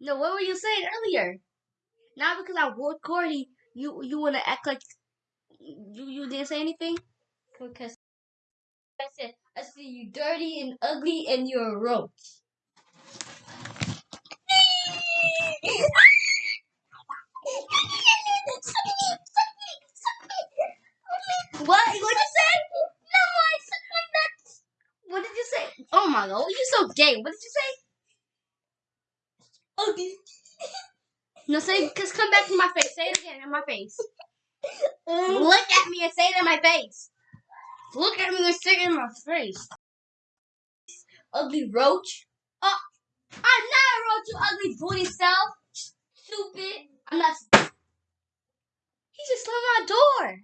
No, what were you saying earlier? Now because I wore Cordy, you you wanna act like you you didn't say anything? Because I said I see you dirty and ugly and you're a roach. What? What did you say? No, I said my nuts. What did you say? Oh my god, you're so gay. What did you say? Ugly. No, say, cause come back to my face. Say it again in my face. Um, Look at me and say it in my face. Look at me and say it in my face. Ugly roach. Oh, I'm not a roach, you ugly booty self. Stupid. I'm not. He just slammed my door.